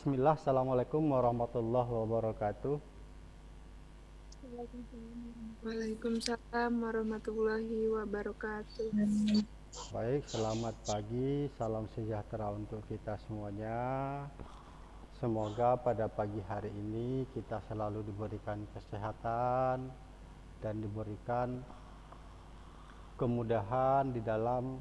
Bismillah, Assalamualaikum warahmatullahi wabarakatuh. Waalaikumsalam warahmatullahi wabarakatuh. Baik, selamat pagi, salam sejahtera untuk kita semuanya. Semoga pada pagi hari ini kita selalu diberikan kesehatan dan diberikan kemudahan di dalam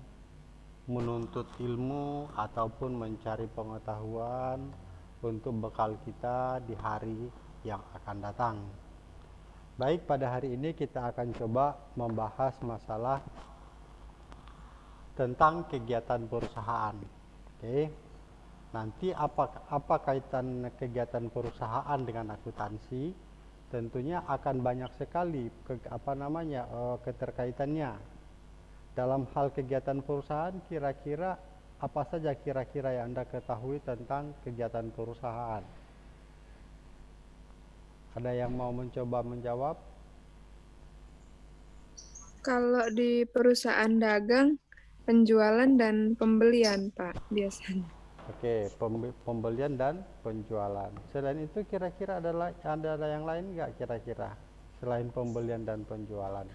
menuntut ilmu ataupun mencari pengetahuan untuk bekal kita di hari yang akan datang. Baik, pada hari ini kita akan coba membahas masalah tentang kegiatan perusahaan. Oke. Nanti apa apa kaitan kegiatan perusahaan dengan akuntansi? Tentunya akan banyak sekali ke, apa namanya uh, keterkaitannya. Dalam hal kegiatan perusahaan kira-kira apa saja kira-kira yang Anda ketahui tentang kegiatan perusahaan? Ada yang mau mencoba menjawab? Kalau di perusahaan dagang, penjualan dan pembelian, Pak, biasanya. Oke, pembelian dan penjualan. Selain itu kira-kira ada ada yang lain nggak kira-kira selain pembelian dan penjualan?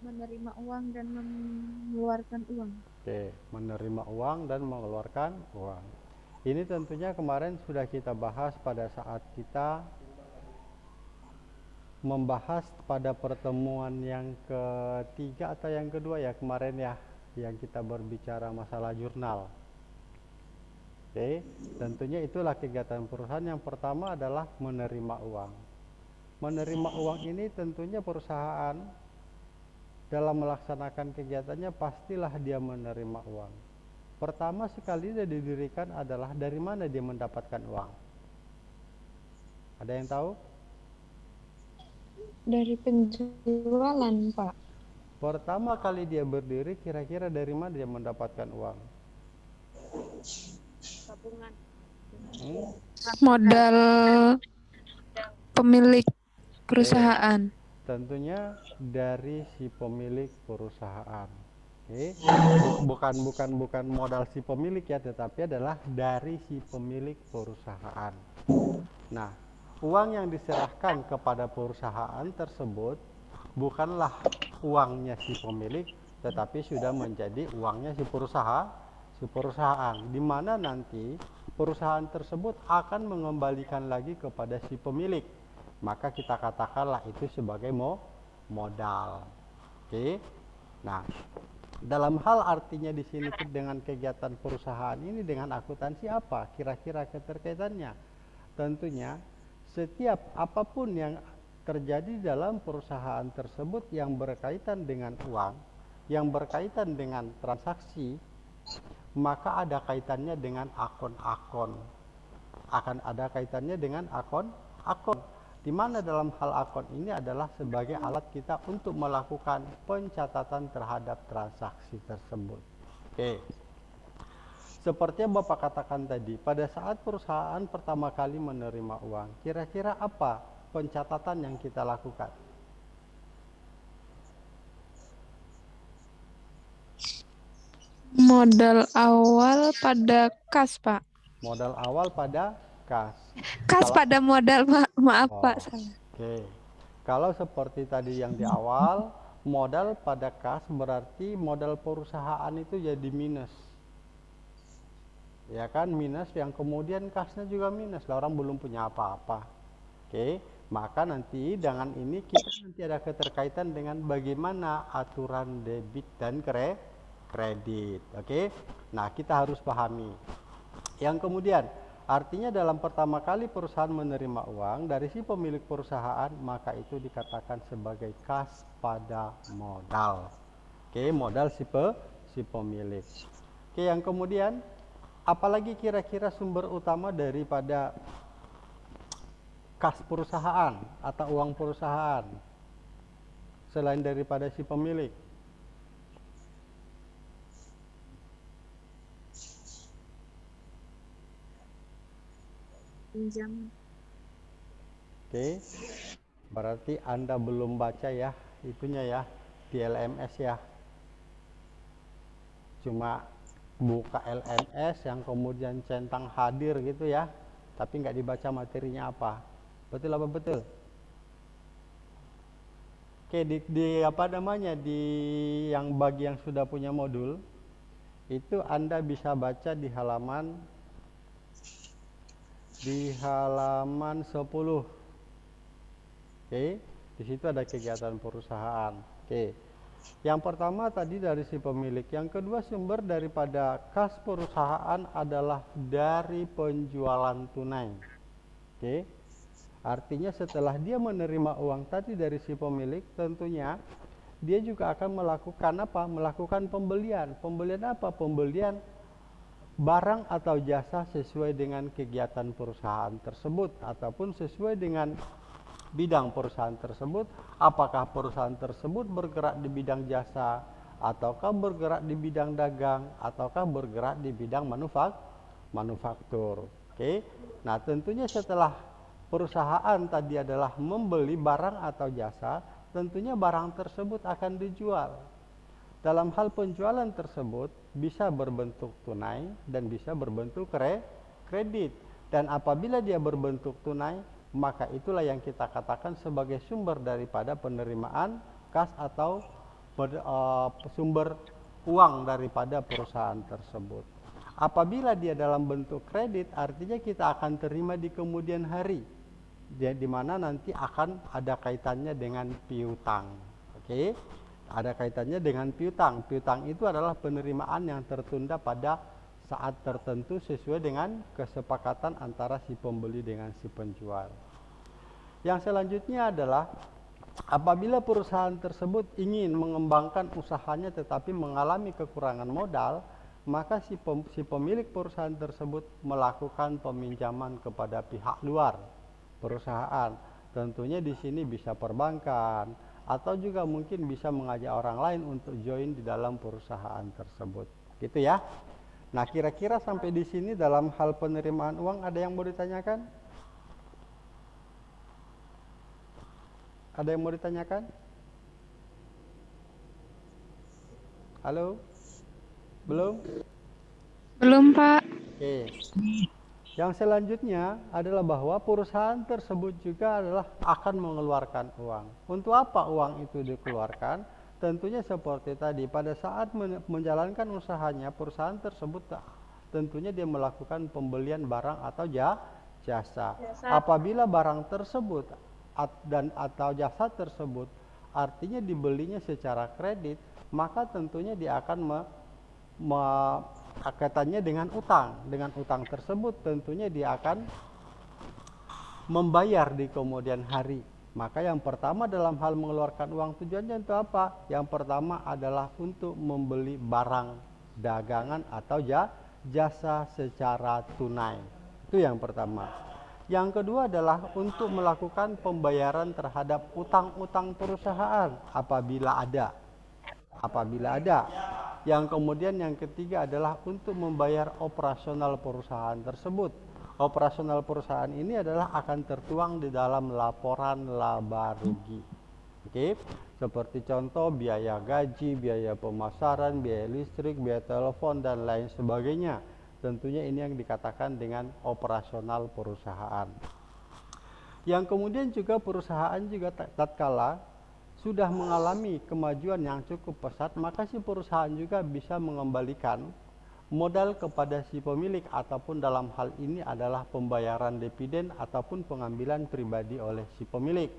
Menerima uang dan mengeluarkan uang. Oke, menerima uang dan mengeluarkan uang. Ini tentunya kemarin sudah kita bahas pada saat kita membahas pada pertemuan yang ketiga atau yang kedua ya kemarin ya yang kita berbicara masalah jurnal. Oke, tentunya itulah kegiatan perusahaan yang pertama adalah menerima uang. Menerima uang ini tentunya perusahaan dalam melaksanakan kegiatannya pastilah dia menerima uang. Pertama sekali dia didirikan adalah dari mana dia mendapatkan uang. Ada yang tahu? Dari penjualan, Pak. Pertama kali dia berdiri, kira-kira dari mana dia mendapatkan uang? Tabungan. Hmm? Modal pemilik perusahaan. Oke. Tentunya dari si pemilik perusahaan. Oke. Bukan bukan bukan modal si pemilik ya, tetapi adalah dari si pemilik perusahaan. Nah, uang yang diserahkan kepada perusahaan tersebut bukanlah uangnya si pemilik tetapi sudah menjadi uangnya si perusahaan si perusahaan di mana nanti perusahaan tersebut akan mengembalikan lagi kepada si pemilik maka kita katakanlah itu sebagai mo modal oke nah dalam hal artinya di sini dengan kegiatan perusahaan ini dengan akuntansi apa kira-kira keterkaitannya tentunya setiap apa pun yang terjadi dalam perusahaan tersebut yang berkaitan dengan uang, yang berkaitan dengan transaksi, maka ada kaitannya dengan akun-akun. Akan ada kaitannya dengan akun-akun. Di mana dalam hal akun ini adalah sebagai alat kita untuk melakukan pencatatan terhadap transaksi tersebut. Oke. Seperti yang Bapak katakan tadi, pada saat perusahaan pertama kali menerima uang, kira-kira apa pencatatan yang kita lakukan. Modal awal pada kas, Pak. Modal awal pada kas. Kas Kalau, pada modal, ma maaf oh, Pak. Oke. Okay. Kalau seperti tadi yang di awal, modal pada kas berarti modal perusahaan itu jadi minus. Ya kan, minus yang kemudian kasnya juga minus. Lah orang belum punya apa-apa. Oke. Okay maka nanti dengan ini kita nanti ada keterkaitan dengan bagaimana aturan debit dan kredit. Oke. Nah, kita harus pahami. Yang kemudian artinya dalam pertama kali perusahaan menerima uang dari si pemilik perusahaan, maka itu dikatakan sebagai kas pada modal. Oke, modal si pe, si pemilik. Oke, yang kemudian apalagi kira-kira sumber utama daripada kas perusahaan atau uang perusahaan selain daripada si pemilik. Pinjam. Oke. Berarti Anda belum baca ya itunya ya di LMS ya. Cuma buka LMS yang kemudian centang hadir gitu ya, tapi nggak dibaca materinya apa. Betul apa betul? Oke, di, di apa namanya di yang bagi yang sudah punya modul itu Anda bisa baca di halaman di halaman 10. Oke, di situ ada kegiatan perusahaan. Oke. Yang pertama tadi dari si pemilik, yang kedua sumber daripada kas perusahaan adalah dari penjualan tunai. Oke. Artinya setelah dia menerima uang tadi dari si pemilik, tentunya dia juga akan melakukan apa? Melakukan pembelian. Pembelian apa? Pembelian barang atau jasa sesuai dengan kegiatan perusahaan tersebut ataupun sesuai dengan bidang perusahaan tersebut apakah perusahaan tersebut bergerak di bidang jasa ataukah bergerak di bidang dagang ataukah bergerak di bidang manufak manufaktur. Oke? Nah tentunya setelah perusahaan tadi adalah membeli barang atau jasa tentunya barang tersebut akan dijual dalam hal penjualan tersebut bisa berbentuk tunai dan bisa berbentuk kre kredit. Dan apabila dia berbentuk tunai, maka itulah yang kita katakan sebagai sumber daripada penerimaan kas atau ber, uh, sumber uang daripada perusahaan tersebut. Apabila dia dalam bentuk kredit, artinya kita akan terima di kemudian hari, di mana nanti akan ada kaitannya dengan piutang. Oke. Okay? Ada kaitannya dengan piutang. Piutang itu adalah penerimaan yang tertunda pada saat tertentu sesuai dengan kesepakatan antara si pembeli dengan si penjual. Yang selanjutnya adalah apabila perusahaan tersebut ingin mengembangkan usahanya tetapi mengalami kekurangan modal, maka si, pem, si pemilik perusahaan tersebut melakukan peminjaman kepada pihak luar perusahaan. Tentunya di sini bisa perbankan, atau juga mungkin bisa mengajak orang lain untuk join di dalam perusahaan tersebut. Gitu ya. Nah, kira-kira sampai di sini dalam hal penerimaan uang ada yang mau ditanyakan? Ada yang mau ditanyakan? Halo? Belum? Belum, Pak. Oke. Yang selanjutnya adalah bahwa perusahaan tersebut juga adalah akan mengeluarkan uang. Untuk apa uang itu dikeluarkan? Tentunya seperti tadi, pada saat menjalankan usahanya, perusahaan tersebut tentunya dia melakukan pembelian barang atau jasa. Apabila barang tersebut dan atau jasa tersebut artinya dibelinya secara kredit, maka tentunya dia akan me, me, kaitannya dengan utang. Dengan utang tersebut tentunya dia akan membayar di kemudian hari. Maka yang pertama dalam hal mengeluarkan uang tujuannya untuk apa? Yang pertama adalah untuk membeli barang dagangan atau jasa secara tunai. Itu yang pertama. Yang kedua adalah untuk melakukan pembayaran terhadap utang-utang perusahaan apabila ada. Apabila ada yang kemudian yang ketiga adalah untuk membayar operasional perusahaan tersebut. Operasional perusahaan ini adalah akan tertuang di dalam laporan laba rugi. Oke, seperti contoh biaya gaji, biaya pemasaran, biaya listrik, biaya telepon dan lain sebagainya. Tentunya ini yang dikatakan dengan operasional perusahaan. Yang kemudian juga perusahaan juga tatkala sudah mengalami kemajuan yang cukup pesat, maka si perusahaan juga bisa mengembalikan modal kepada si pemilik ataupun dalam hal ini adalah pembayaran dividen ataupun pengambilan pribadi oleh si pemilik.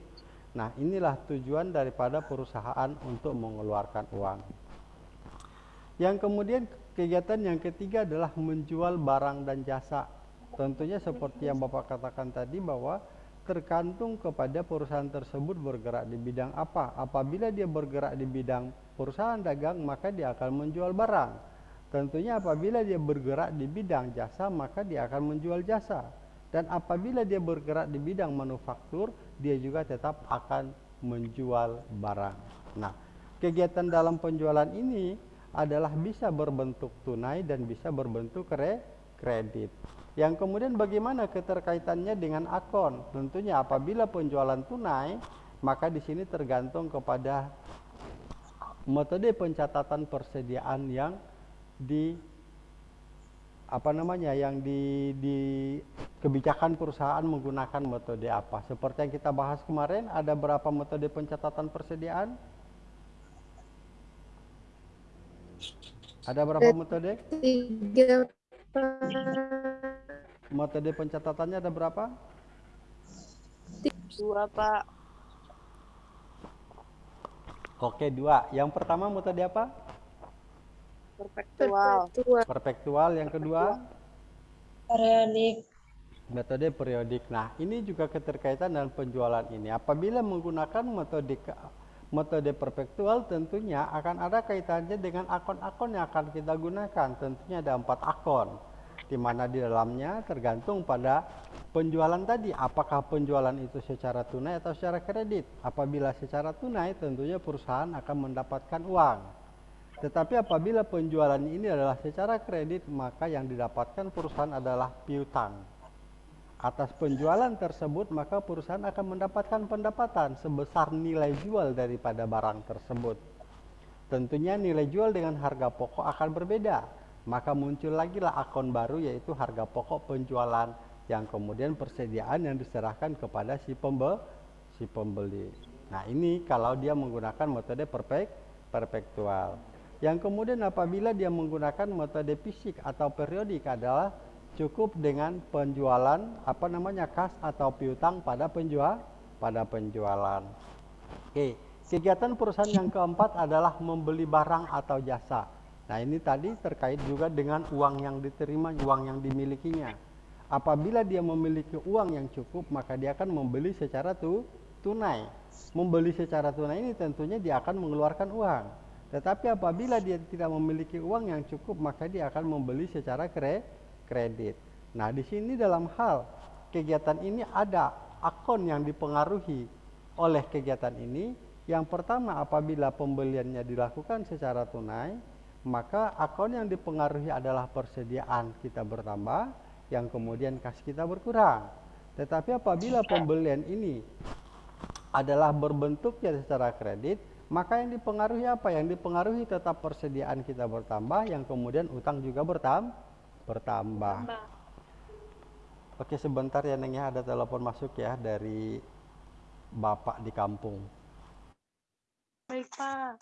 Nah, inilah tujuan daripada perusahaan untuk mengeluarkan uang. Yang kemudian kegiatan yang ketiga adalah menjual barang dan jasa. Tentunya seperti yang Bapak katakan tadi bahwa tergantung kepada perusahaan tersebut bergerak di bidang apa. Apabila dia bergerak di bidang perusahaan dagang, maka dia akan menjual barang. Tentunya apabila dia bergerak di bidang jasa, maka dia akan menjual jasa. Dan apabila dia bergerak di bidang manufaktur, dia juga tetap akan menjual barang. Nah, kegiatan dalam penjualan ini adalah bisa berbentuk tunai dan bisa berbentuk kredit. Yang kemudian bagaimana keterkaitannya dengan akun? Tentunya apabila penjualan tunai, maka di sini tergantung kepada metode pencatatan persediaan yang di apa namanya yang di, di kebijakan perusahaan menggunakan metode apa? Seperti yang kita bahas kemarin, ada berapa metode pencatatan persediaan? Ada berapa metode? Tiga Metode pencatatannya ada berapa? Dua, Pak. Oke, dua. Yang pertama metode apa? Perpektual. perpetual. Perpektual. Yang kedua? Periodik. Metode periodik. Nah, ini juga keterkaitan dengan penjualan ini. Apabila menggunakan metode metode perpektual tentunya akan ada kaitannya dengan akun-akun yang akan kita gunakan. Tentunya ada empat akun, di mana di dalamnya tergantung pada penjualan tadi. Apakah penjualan itu secara tunai atau secara kredit? Apabila secara tunai, tentunya perusahaan akan mendapatkan uang. Tetapi apabila penjualan ini adalah secara kredit, maka yang didapatkan perusahaan adalah piutang. Atas penjualan tersebut, maka perusahaan akan mendapatkan pendapatan sebesar nilai jual daripada barang tersebut. Tentunya nilai jual dengan harga pokok akan berbeda. Maka muncul lagi lah akun baru yaitu harga pokok penjualan yang kemudian persediaan yang diserahkan kepada si pembe si pembeli. Nah, ini kalau dia menggunakan metode perfect perpektual. Yang kemudian apabila dia menggunakan metode fisik atau periodik adalah cukup dengan penjualan apa namanya kas atau piutang pada penjual pada penjualan. Oke, kegiatan perusahaan yang keempat adalah membeli barang atau jasa. Nah, ini tadi terkait juga dengan uang yang diterima, uang yang dimilikinya. Apabila dia memiliki uang yang cukup, maka dia akan membeli secara tu, tunai. Membeli secara tunai ini tentunya dia akan mengeluarkan uang. Tetapi apabila dia tidak memiliki uang yang cukup, maka dia akan membeli secara kre kredit. Nah, di sini dalam hal kegiatan ini ada akun yang dipengaruhi oleh kegiatan ini. Yang pertama, apabila pembeliannya dilakukan secara tunai, maka akun yang dipengaruhi adalah persediaan kita bertambah, yang kemudian kas kita berkurang. Tetapi apabila pembelian ini adalah berbentuknya secara kredit, maka yang dipengaruhi apa? Yang dipengaruhi tetap persediaan kita bertambah, yang kemudian utang juga bertam bertambah. Oke, sebentar ya Neng ya, ada telepon masuk ya dari Bapak di kampung. Baik, Pak.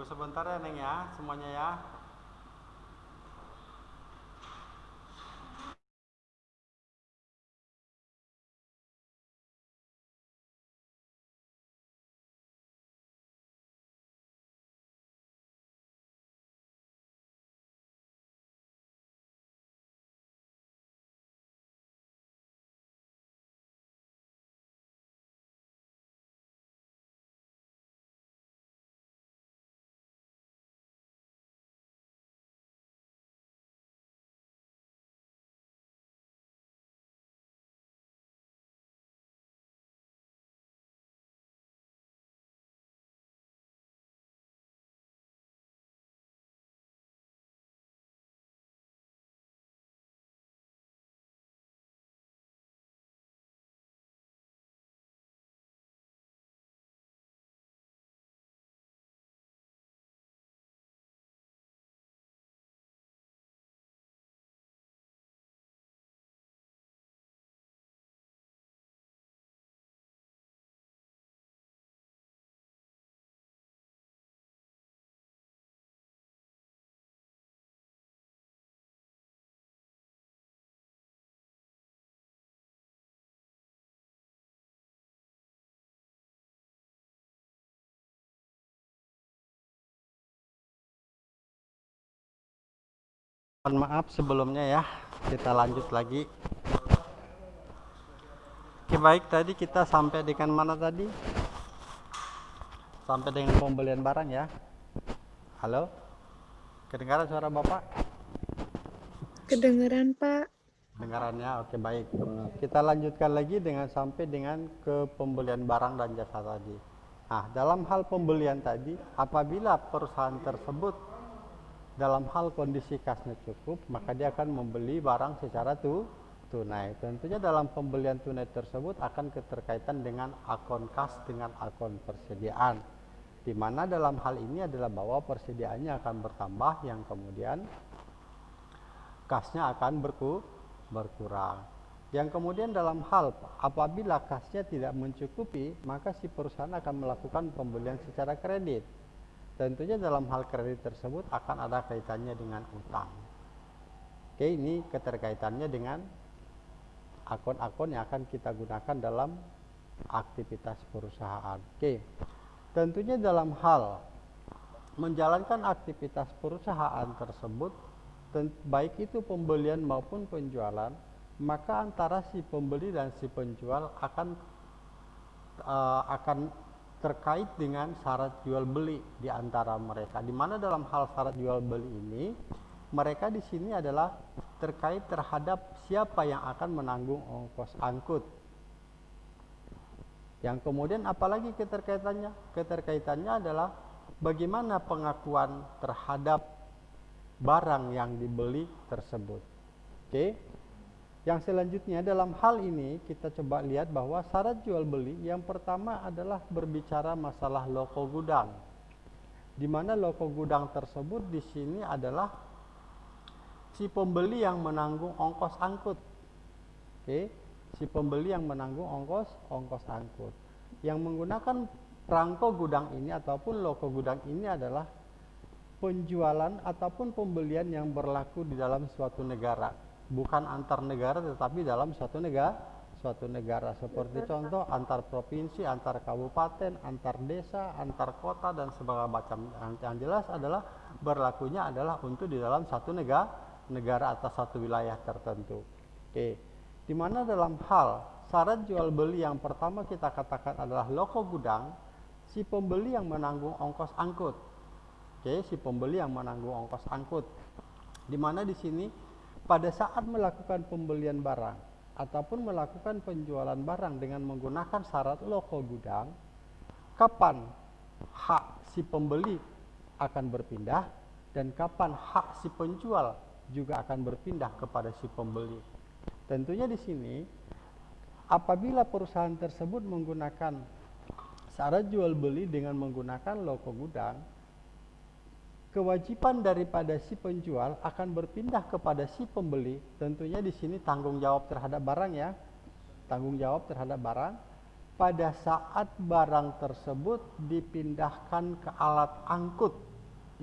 Tunggu sebentar ya Neng ya, semuanya ya. Mohon maaf sebelumnya ya, kita lanjut lagi. Oke baik, tadi kita sampai dengan mana tadi? Sampai dengan pembelian barang ya. Halo? Kedengaran suara Bapak? Kedengeran, Pak. Dengarannya, oke baik. Kita lanjutkan lagi dengan sampai dengan ke pembelian barang dan jasa tadi. Nah, dalam hal pembelian tadi, apabila perusahaan tersebut dalam hal kondisi kasnya cukup, maka dia akan membeli barang secara tu tunai. Tentunya dalam pembelian tunai tersebut akan keterkaitan dengan akun kas dengan akun persediaan. Di mana dalam hal ini adalah bahwa persediaannya akan bertambah yang kemudian kasnya akan berku, berkurang. Yang kemudian dalam hal apabila kasnya tidak mencukupi, maka si perusahaan akan melakukan pembelian secara kredit. Tentunya dalam hal kredit tersebut akan ada kaitannya dengan utang. Oke, ini keterkaitannya dengan akun-akun yang akan kita gunakan dalam aktivitas perusahaan. Oke. Tentunya dalam hal menjalankan aktivitas perusahaan tersebut baik itu pembelian maupun penjualan, maka antara si pembeli dan si penjual akan uh, akan terkait dengan syarat jual beli di antara mereka. Di mana dalam hal syarat jual beli ini, mereka di sini adalah terkait terhadap siapa yang akan menanggung ongkos angkut. Yang kemudian apalagi keterkaitannya? Keterkaitannya adalah bagaimana pengakuan terhadap barang yang dibeli tersebut. Oke. Yang selanjutnya dalam hal ini kita coba lihat bahwa syarat jual beli yang pertama adalah berbicara masalah loko gudang. Di mana loko gudang tersebut di sini adalah si pembeli yang menanggung ongkos angkut. Oke, si pembeli yang menanggung ongkos ongkos angkut. Yang menggunakan perangko gudang ini ataupun loko gudang ini adalah penjualan ataupun pembelian yang berlaku di dalam suatu negara, bukan antar negara tetapi dalam suatu negara suatu negara seperti contoh antar provinsi, antar kabupaten, antar desa, antar kota dan sebagainya macam. Yang jelas adalah berlakunya adalah untuk di dalam satu negara negara atau satu wilayah tertentu. Oke. Di mana dalam hal syarat jual beli yang pertama kita katakan adalah loko gudang, si pembeli yang menanggung ongkos angkut Oke, si pembeli yang menanggung ongkos angkut. Di mana di sini pada saat melakukan pembelian barang ataupun melakukan penjualan barang dengan menggunakan syarat loko gudang, kapan hak si pembeli akan berpindah dan kapan hak si penjual juga akan berpindah kepada si pembeli. Tentunya di sini apabila perusahaan tersebut menggunakan syarat jual beli dengan menggunakan loko gudang, kewajiban daripada si penjual akan berpindah kepada si pembeli. Tentunya di sini tanggung jawab terhadap barang ya. Tanggung jawab terhadap barang pada saat barang tersebut dipindahkan ke alat angkut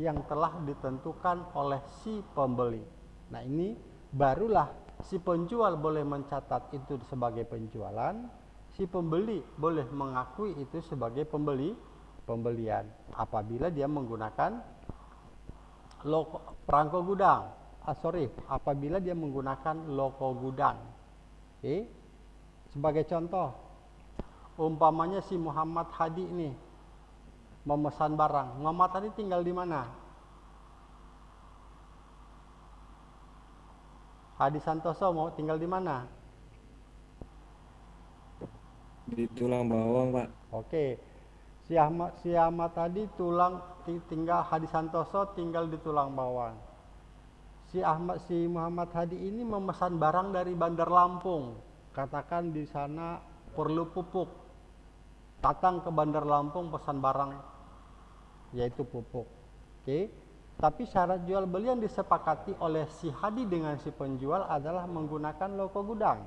yang telah ditentukan oleh si pembeli. Nah, ini barulah si penjual boleh mencatat itu sebagai penjualan, si pembeli boleh mengakui itu sebagai pembeli pembelian apabila dia menggunakan loko, perangko gudang. Ah, sorry, apabila dia menggunakan loko gudang. Okay. Sebagai contoh, umpamanya si Muhammad Hadi ini memesan barang. Muhammad Hadi tinggal di mana? Hadi Santoso mau tinggal di mana? Di Tulang Bawang, Pak. Oke. Si Ahmad si Ahmad tadi tulang tinggal Hadi Santoso tinggal di tulang bawang. Si Ahmad si Muhammad Hadi ini memesan barang dari Bandar Lampung. Katakan di sana perlu pupuk. Datang ke Bandar Lampung pesan barang yaitu pupuk. Oke. Tapi syarat jual beli yang disepakati oleh si Hadi dengan si penjual adalah menggunakan loko gudang.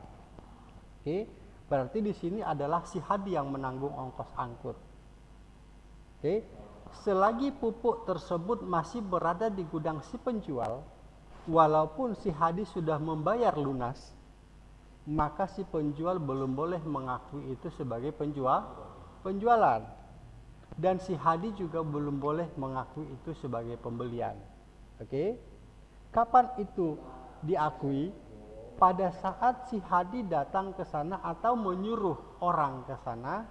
Oke. Berarti di sini adalah si Hadi yang menanggung ongkos angkut. Oke. Selagi pupuk tersebut masih berada di gudang si penjual, walaupun si hadis sudah membayar lunas, maka si penjual belum boleh mengakui itu sebagai penjual penjualan. Dan si hadi juga belum boleh mengakui itu sebagai pembelian. Oke. Kapan itu diakui? Pada saat si Hadi datang ke sana atau menyuruh orang ke sana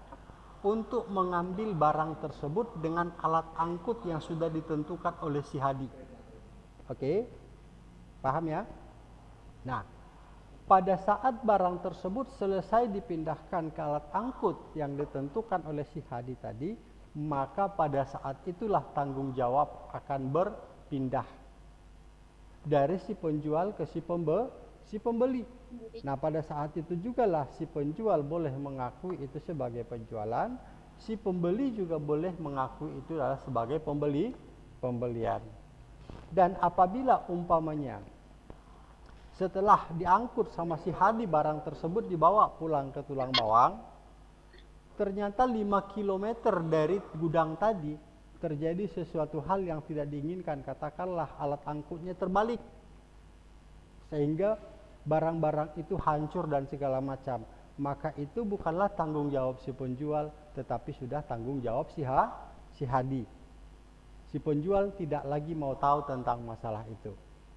untuk mengambil barang tersebut dengan alat angkut yang sudah ditentukan oleh si Hadi. Oke? Paham ya? Nah, pada saat barang tersebut selesai dipindahkan ke alat angkut yang ditentukan oleh si Hadi tadi, maka pada saat itulah tanggung jawab akan berpindah dari si penjual ke si pembe si pembeli. Nah, pada saat itu jugalah si penjual boleh mengakui itu sebagai penjualan, si pembeli juga boleh mengakui itu adalah sebagai pembeli pembelian. Dan apabila umpamanya setelah diangkut sama si Hadi barang tersebut dibawa pulang ke Tulang Bawang, ternyata 5 km dari gudang tadi terjadi sesuatu hal yang tidak diinginkan, katakanlah alat angkutnya terbalik. Sehingga barang-barang itu hancur dan segala macam, maka itu bukanlah tanggung jawab si penjual, tetapi sudah tanggung jawab si ha, si Hadi. Si penjual tidak lagi mau tahu tentang masalah itu.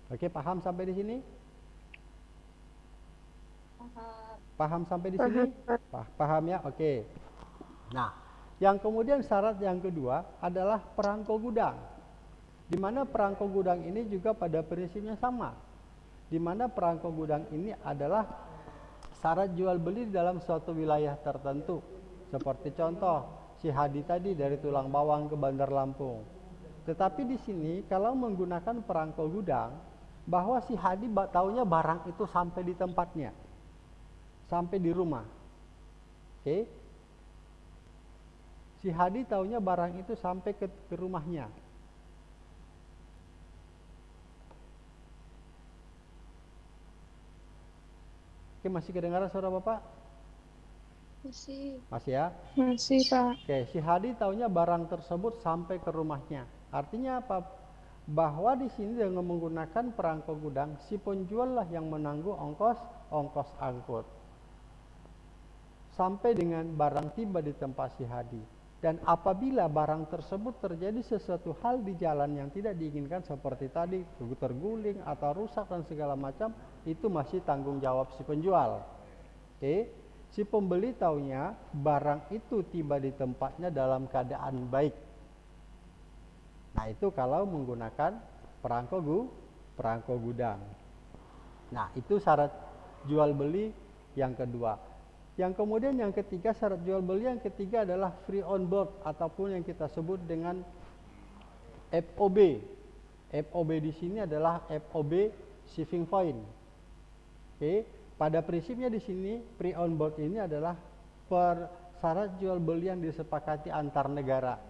Oke, paham sampai di sini? Paham sampai di sini? Pah- Paham ya? Oke. Nah, yang kemudian syarat yang kedua adalah perangko gudang. Di mana perangko gudang ini juga pada prinsipnya sama. Di mana perangko gudang ini adalah syarat jual beli dalam suatu wilayah tertentu. Seperti contoh, si Hadi tadi dari Tulang Bawang ke Bandar Lampung. Tetapi di sini kalau menggunakan perangko gudang, bahwa si Hadi taunya barang itu sampai di tempatnya. Sampai di rumah. Oke. Si Hadi taunya barang itu sampai ke, ke rumahnya. Oke, masih kedengaran suara Bapak? Masih. Masih ya? Masih, Pak. Oke, si Hadi taunya barang tersebut sampai ke rumahnya. Artinya apa? Bahwa di sini dengan menggunakan perangko gudang, si penjual lah yang menanggung ongkos ongkos angkut. Sampai dengan barang tiba di tempat si Hadi. Dan apabila barang tersebut terjadi sesuatu hal di jalan yang tidak diinginkan seperti tadi, terguling atau rusak dan segala macam, itu masih tanggung jawab si penjual. Oke, si pembeli taunya barang itu tiba di tempatnya dalam keadaan baik. Nah, itu kalau menggunakan perangko gu, perangko gudang. Nah, itu syarat jual beli yang kedua. Yang kemudian yang ketiga syarat jual beli yang ketiga adalah free on board ataupun yang kita sebut dengan FOB. FOB di sini adalah FOB shipping point. Oke, pada prinsipnya di sini free on board ini adalah per syarat jual beli yang disepakati antar negara.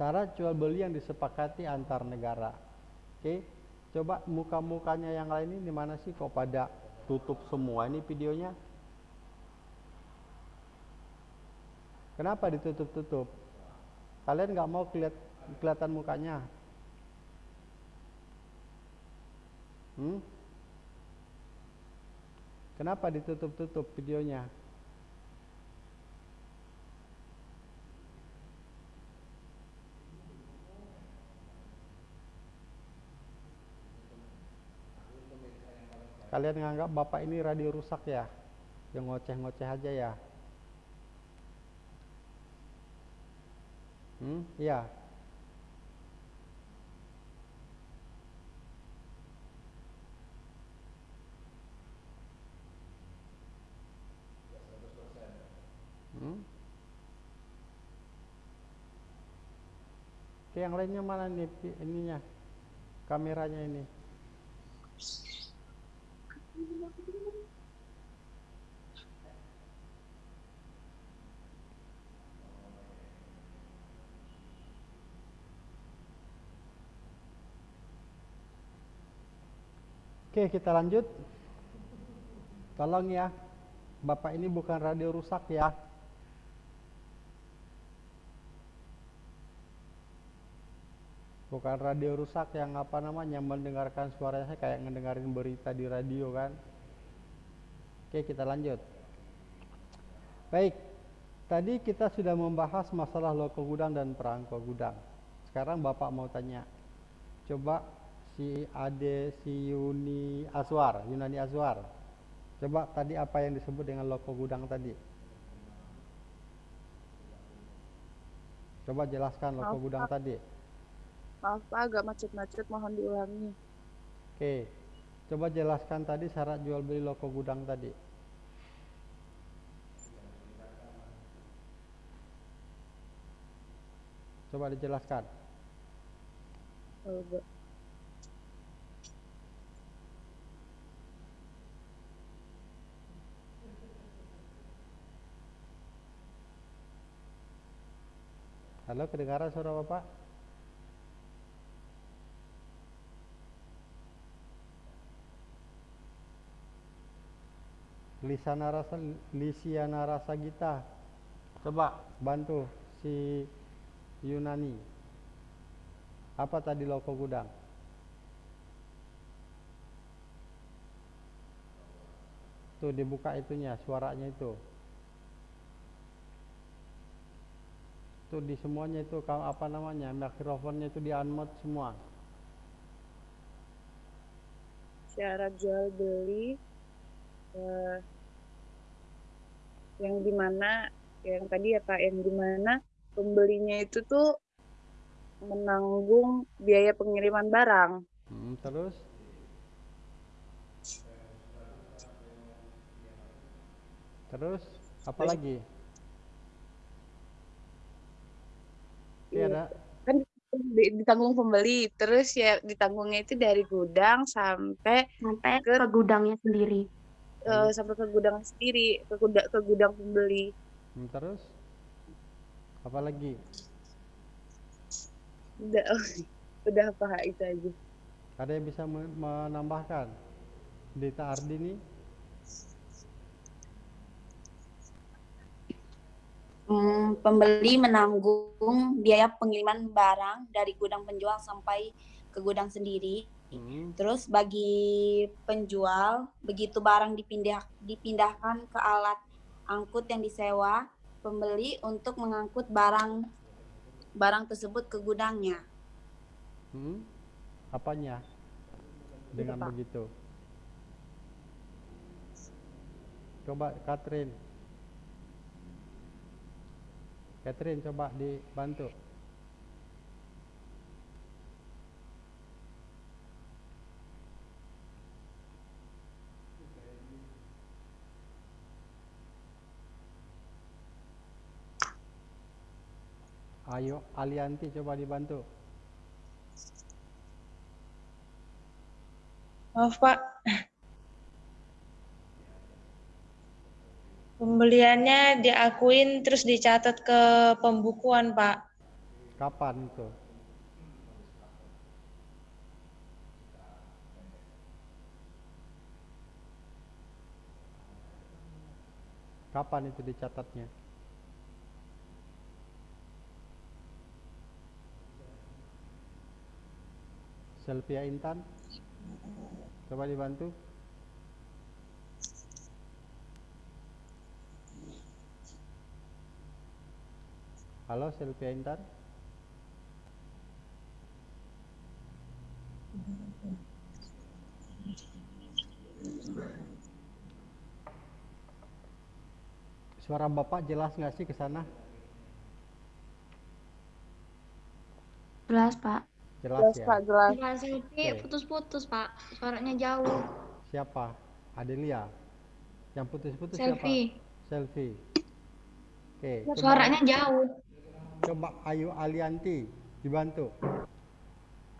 Syarat jual beli yang disepakati antar negara. Oke, coba muka-mukanya yang lain ini di mana sih kok pada tutup semua ini videonya? Kenapa ditutup-tutup? Kalian nggak mau keliat, kelihatan mukanya? Hmm? Kenapa ditutup-tutup videonya? Kalian nganggap bapak ini radio rusak ya? Yang ngoceh-ngoceh aja ya? Hmm, iya. Hmm? Oke, yang lainnya mana nih ininya? Kameranya ini. Oke, kita lanjut. Tolong ya. Bapak ini bukan radio rusak ya. Bukan radio rusak yang apa namanya mendengarkan suaranya saya kayak ngedengerin berita di radio kan. Oke, kita lanjut. Baik. Tadi kita sudah membahas masalah loko gudang dan perangko gudang. Sekarang Bapak mau tanya. coba si Ade si Yuni Aswar Yunani Aswar coba tadi apa yang disebut dengan loko gudang tadi coba jelaskan loko gudang tadi Maaf Pak, agak macet-macet, mohon diulangi. oke coba jelaskan tadi syarat jual beli loko gudang tadi coba dijelaskan Coba. halo kedengaran suara bapak Lisana rasa Lisiana rasa Gita. Coba. Bantu si Yunani. Apa tadi loko gudang? Tuh dibuka itunya suaranya itu. Tuh di semuanya itu kalau apa namanya mikrofonnya itu di unmute semua. Syarat jual beli eh, yang di mana yang tadi ya Pak, yang di mana pembelinya itu tuh menanggung biaya pengiriman barang. Hmm, terus terus apa lagi Iya. ada Kan di- ditanggung pembeli, terus ya ditanggungnya itu dari gudang sampai sampai Ke- ke gudangnya sendiri. Eh, sampai ke gudang sendiri, ke gudang ke gudang pembeli. Hmm, terus apa lagi Udah, udah Pak itu aja. ada yang bisa men- menambahkan Dita Ardini Hmm, pembeli menanggung biaya pengiriman barang dari gudang penjual sampai ke gudang sendiri. Hmm, Terus bagi penjual, begitu barang dipindah, dipindahkan ke alat angkut yang disewa, pembeli untuk mengangkut barang barang tersebut ke gudangnya. hmm, apanya? Dengan begitu. Coba Catherine Catherine coba dibantu Ayo Alianti coba dibantu Maaf Pak. Pembeliannya diakuin terus dicatat ke pembukuan Pak. kapan itu kapan itu dicatatnya Selvia Intan. Coba dibantu. Halo Selvia Intan. Suara bapak jelas nggak sih ke sana? Jelas, Pak. Jelas Jelas ya Pak, jelas. Enggak selfie Oke. putus-putus, Pak. Suaranya jauh. siapa Adelia yang putus-putus siapa Selfie. selfie oke coba Suaranya jauh. coba Ayu Alianti dibantu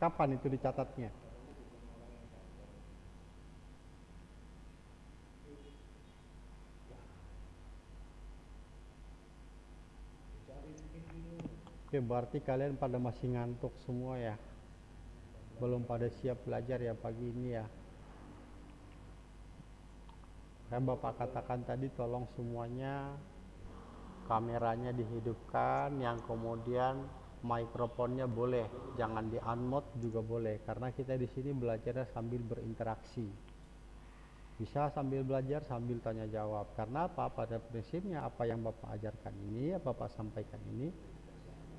kapan itu dicatatnya Oke, berarti kalian pada masih ngantuk semua ya. Belum pada siap belajar ya pagi ini ya. Kayak Bapak katakan tadi tolong semuanya kameranya dihidupkan yang kemudian mikrofonnya boleh, jangan di unmute juga boleh karena kita di sini belajarnya sambil berinteraksi. Bisa sambil belajar sambil tanya jawab. Karena apa? Pada prinsipnya apa yang Bapak ajarkan ini, apa Bapak sampaikan ini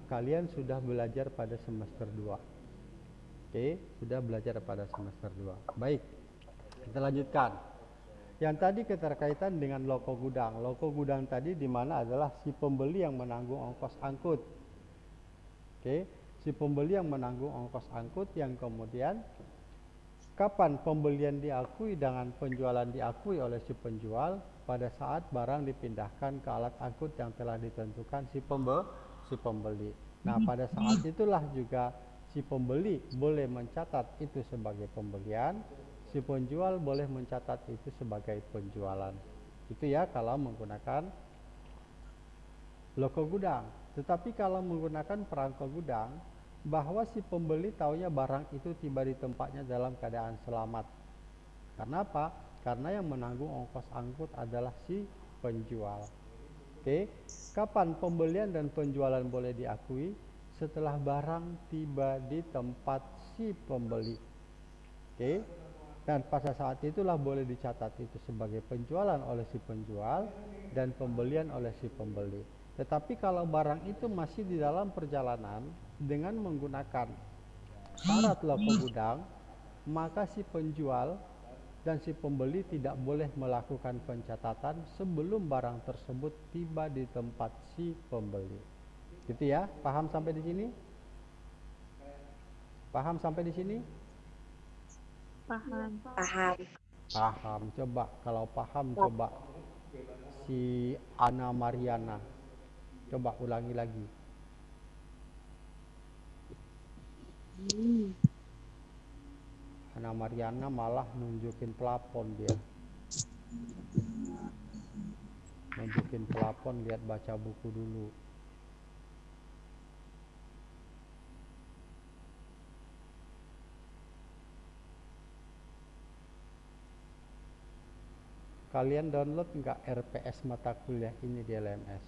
kalian sudah belajar pada semester 2 Oke, sudah belajar pada semester 2. Baik, kita lanjutkan. Yang tadi keterkaitan dengan loko gudang. Loko gudang tadi di mana adalah si pembeli yang menanggung ongkos angkut. Oke, si pembeli yang menanggung ongkos angkut yang kemudian kapan pembelian diakui dengan penjualan diakui oleh si penjual pada saat barang dipindahkan ke alat angkut yang telah ditentukan si pembe si pembeli. Nah, pada saat itulah juga si pembeli boleh mencatat itu sebagai pembelian, si penjual boleh mencatat itu sebagai penjualan. Itu ya kalau menggunakan loko gudang. Tetapi kalau menggunakan perangko gudang, bahwa si pembeli taunya barang itu tiba di tempatnya dalam keadaan selamat. Karena apa? Karena yang menanggung ongkos angkut adalah si penjual. Oke, kapan pembelian dan penjualan boleh diakui? Setelah barang tiba di tempat si pembeli. Oke, dan pada saat itulah boleh dicatat itu sebagai penjualan oleh si penjual dan pembelian oleh si pembeli. Tetapi kalau barang itu masih di dalam perjalanan dengan menggunakan syarat loko gudang, maka si penjual dan si pembeli tidak boleh melakukan pencatatan sebelum barang tersebut tiba di tempat si pembeli. Gitu ya, paham sampai di sini? Paham sampai di sini? Paham. Paham. Paham. Coba kalau paham coba si Ana Mariana. Coba ulangi lagi. Ana Mariana malah nunjukin pelapon dia. Nunjukin pelapon lihat baca buku dulu. Kalian download nggak RPS mata kuliah ini di LMS?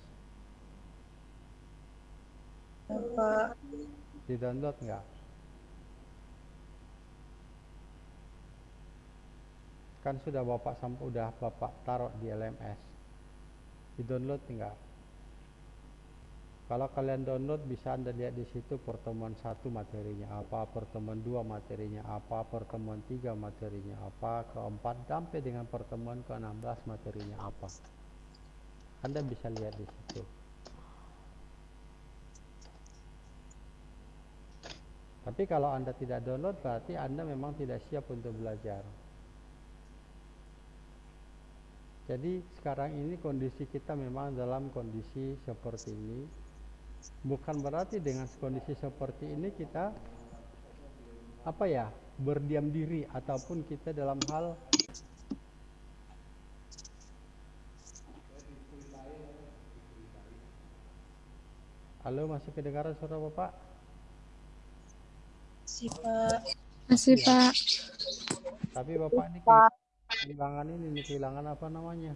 Bapak Di download nggak? Kan sudah bapak sampai udah bapak taruh di LMS. Di download nggak? Kalau kalian download bisa anda lihat di situ pertemuan satu materinya apa, pertemuan dua materinya apa, pertemuan tiga materinya apa, keempat sampai dengan pertemuan ke-16 materinya apa. Anda bisa lihat di situ. Tapi kalau Anda tidak download berarti Anda memang tidak siap untuk belajar. Jadi sekarang ini kondisi kita memang dalam kondisi seperti ini. Bukan berarti dengan kondisi seperti ini kita apa ya berdiam diri ataupun kita dalam hal Halo masih kedengaran suara Bapak? si Pak Masih, Pak. Tapi Bapak ini kehilangan ini, ini kehilangan apa namanya?